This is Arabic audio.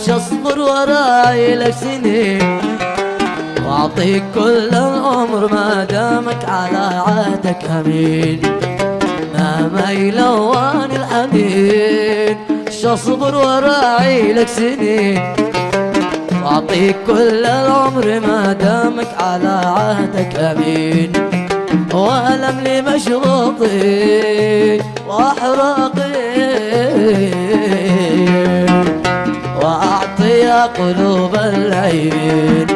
وش اصبر وراي لك سنين. واعطيك كل العمر ما دامك على عهدك أمين. ما ميلوان الحنين وش اصبر وراعي لك سنين. واعطيك كل العمر ما دامك على عهدك أمين. وألم لي مشروطي واحراقي وأعطي قلوب العين